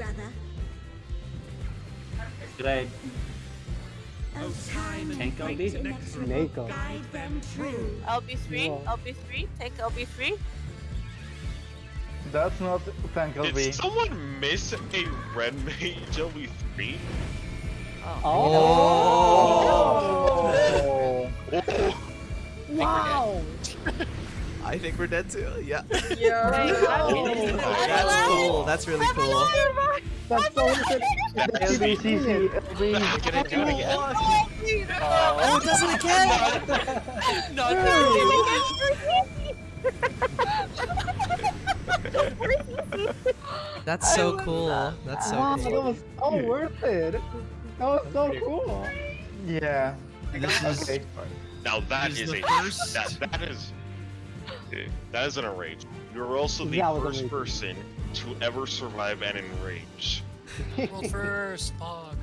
brother. Should I Oh, time tank LB? Mako. guide them true. LB3, Yeah. LB3, take LB3. That's not tank LB. Did someone miss a red mage LV3? Oh. Oh. Oh. oh. Wow. I think we're dead too. Yeah. Yeah. That's cool. Oh. That's really cool. That's so good. LBCC, LB. You're gonna do it again? Oh, it does it again! That's so cool. That's so Wow, that was so worth it. That was so cool. Yeah. This is Okay. Now that is a first- that that is that is an enrage. You're also the That first amazing. person to ever survive an enrage. World first, Pog.